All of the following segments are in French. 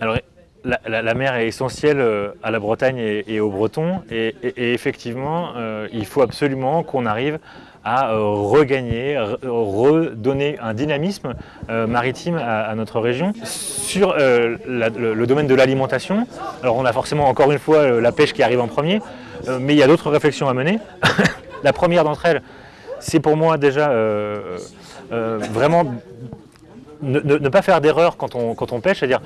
Alors, la, mer est essentielle euh, à la Bretagne et, aux Bretons et, effectivement, euh, il faut absolument qu'on arrive à euh, regagner, re- redonner un dynamisme maritime à, notre région. Sur la- le, domaine de l'alimentation, alors on a forcément encore une fois la pêche qui arrive en premier, mais il y a d'autres réflexions à mener. la première d'entre elles, c'est pour moi déjà vraiment ne, ne- ne pas faire d'erreur quand on, quand on pêche, c'est-à-dire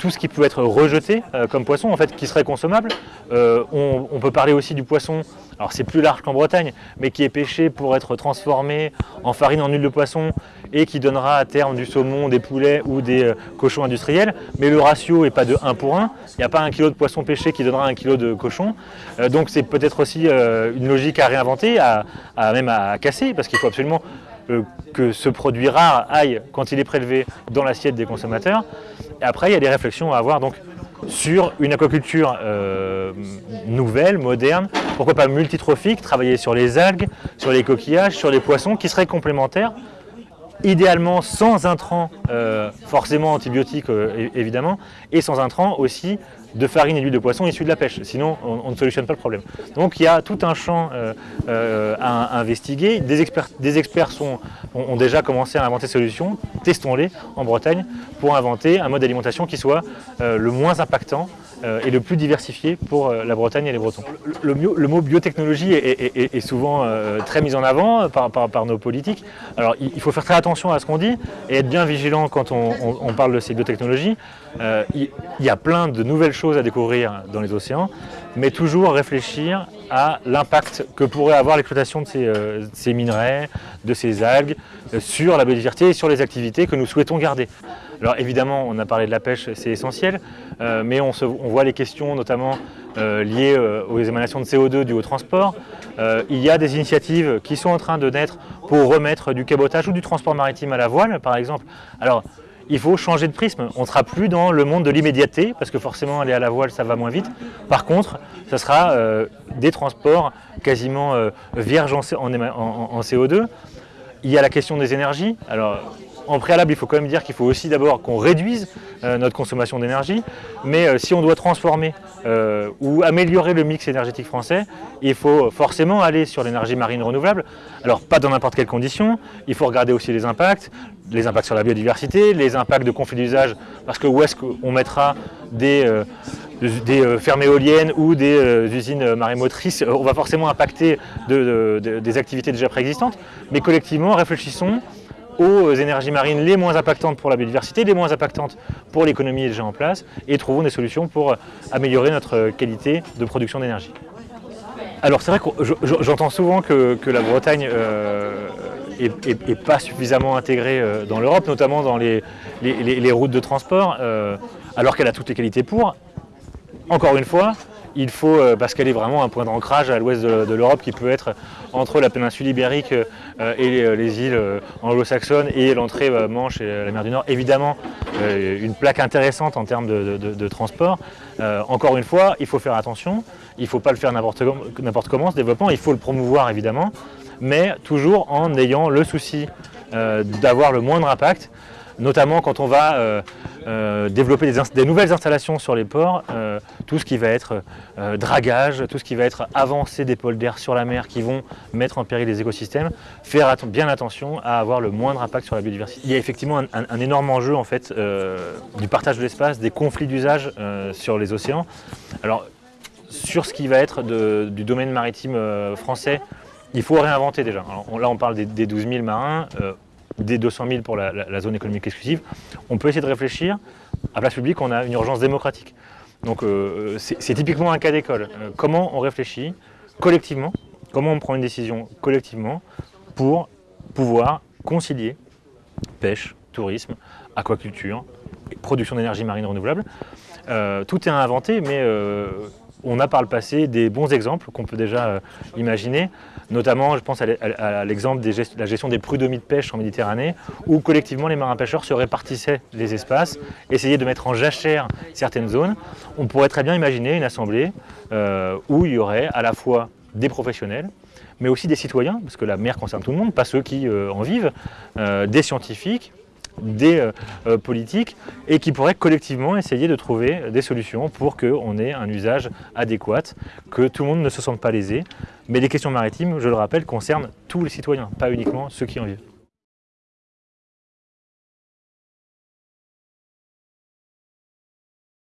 tout ce qui peut être rejeté euh, comme poisson, en fait, qui serait consommable. Euh, on, peut parler aussi du poisson, alors c'est plus large qu'en Bretagne, mais qui est pêché pour être transformé en farine, en huile de poisson, et qui donnera à terme du saumon, des poulets ou des euh, cochons industriels. Mais le ratio n'est pas de 1 pour 1. Il n'y a pas un kilo de poisson pêché qui donnera un kilo de cochon. Donc c'est peut-être aussi une logique à réinventer, à, même à casser, parce qu'il faut absolument que ce produit rare aille, quand il est prélevé, dans l'assiette des consommateurs. Et après, il y a des réflexions à avoir donc, sur une aquaculture euh, nouvelle, moderne, pourquoi pas multitrophique, travailler sur les algues, sur les coquillages, sur les poissons, qui seraient complémentaires, idéalement sans intrants, euh, forcément antibiotiques euh, évidemment, et sans intrants aussi de farine et d'huile de poisson issus de la pêche. Sinon, on, ne solutionne pas le problème. Donc il y a tout un champ euh, euh, à, investiguer. Des experts, sont, ont, déjà commencé à inventer des solutions. Testons-les en Bretagne pour inventer un mode d'alimentation qui soit euh, le moins impactant et le plus diversifié pour la Bretagne et les Bretons. Le, mot biotechnologie est, souvent très mis en avant par, nos politiques. Alors il, faut faire très attention à ce qu'on dit et être bien vigilant quand on parle de ces biotechnologies. Euh, il, y a plein de nouvelles choses à découvrir dans les océans, mais toujours réfléchir à l'impact que pourrait avoir l'exploitation de ces, euh, minerais, de ces algues, euh, sur la biodiversité et sur les activités que nous souhaitons garder. Alors évidemment, on a parlé de la pêche, c'est essentiel, mais on, on voit les questions notamment liées aux émanations de CO2 dues au transport. Il y a des initiatives qui sont en train de naître pour remettre du cabotage ou du transport maritime à la voile, par exemple. Alors, il faut changer de prisme. On ne sera plus dans le monde de l'immédiateté, parce que forcément, aller à la voile, ça va moins vite. Par contre, ça sera euh, des transports quasiment euh, vierges en, en CO2. Il y a la question des énergies. Alors, en préalable, il faut quand même dire qu'il faut aussi d'abord qu'on réduise euh, notre consommation d'énergie. Mais euh, si on doit transformer euh, ou améliorer le mix énergétique français, il faut forcément aller sur l'énergie marine renouvelable. Alors, pas dans n'importe quelles conditions. Il faut regarder aussi les impacts, les impacts sur la biodiversité, les impacts de conflits d'usage, parce que où est-ce qu'on mettra des, fermes éoliennes ou des usines marémotrices, on va forcément impacter de- de- de- des activités déjà préexistantes, mais collectivement, réfléchissons aux énergies marines les moins impactantes pour la biodiversité, les moins impactantes pour l'économie déjà en place, et trouvons des solutions pour améliorer notre qualité de production d'énergie. Alors c'est vrai que je- je- j'entends souvent que, la Bretagne euh, pas suffisamment intégrée euh, dans l'Europe, notamment dans les routes de transport, euh, alors qu'elle a toutes les qualités pour. Encore une fois, il faut, euh, parce qu'elle est vraiment un point d'ancrage à l'ouest de, l'Europe qui peut être entre la péninsule ibérique euh, et les, les îles euh, anglo-saxonnes et l'entrée euh, Manche et la mer du Nord, évidemment euh, une plaque intéressante en termes de, transport. Euh, encore une fois, il faut faire attention, il ne faut pas le faire n'importe com- n'importe comment ce développement, il faut le promouvoir évidemment, mais toujours en ayant le souci euh, d'avoir le moindre impact notamment quand on va euh, euh, développer des, nouvelles installations sur les ports, euh, tout ce qui va être euh, dragage, tout ce qui va être avancée des pôles d'air sur la mer qui vont mettre en péril les écosystèmes, faire bien attention à avoir le moindre impact sur la biodiversité. Il y a effectivement un, énorme enjeu en fait du partage de l'espace, des conflits d'usage sur les océans. Alors sur ce qui va être du domaine maritime français, il faut réinventer déjà. Là on parle des, des 12 000 marins, des 200 000 pour la, zone économique exclusive. On peut essayer de réfléchir. À place publique, on a une urgence démocratique. Donc euh, c'est typiquement un cas d'école. Euh, comment on réfléchit collectivement, comment on prend une décision collectivement pour pouvoir concilier pêche, tourisme, aquaculture, production d'énergie marine renouvelable. Euh, tout est à inventer, mais on a par le passé des bons exemples qu'on peut déjà euh, imaginer. Notamment, je pense à l'e- à- à l'exemple de la gestion des prud'homie de pêche en Méditerranée, où collectivement les marins pêcheurs se répartissaient les espaces, essayaient de mettre en jachère certaines zones. On pourrait très bien imaginer une assemblée euh, où il y aurait à la fois des professionnels, mais aussi des citoyens, parce que la mer concerne tout le monde, pas ceux qui euh, en vivent, des scientifiques, des politiques et qui pourraient collectivement essayer de trouver des solutions pour qu'on ait un usage adéquat, que tout le monde ne se sente pas lésé. Mais les questions maritimes, je le rappelle, concernent tous les citoyens, pas uniquement ceux qui en vivent.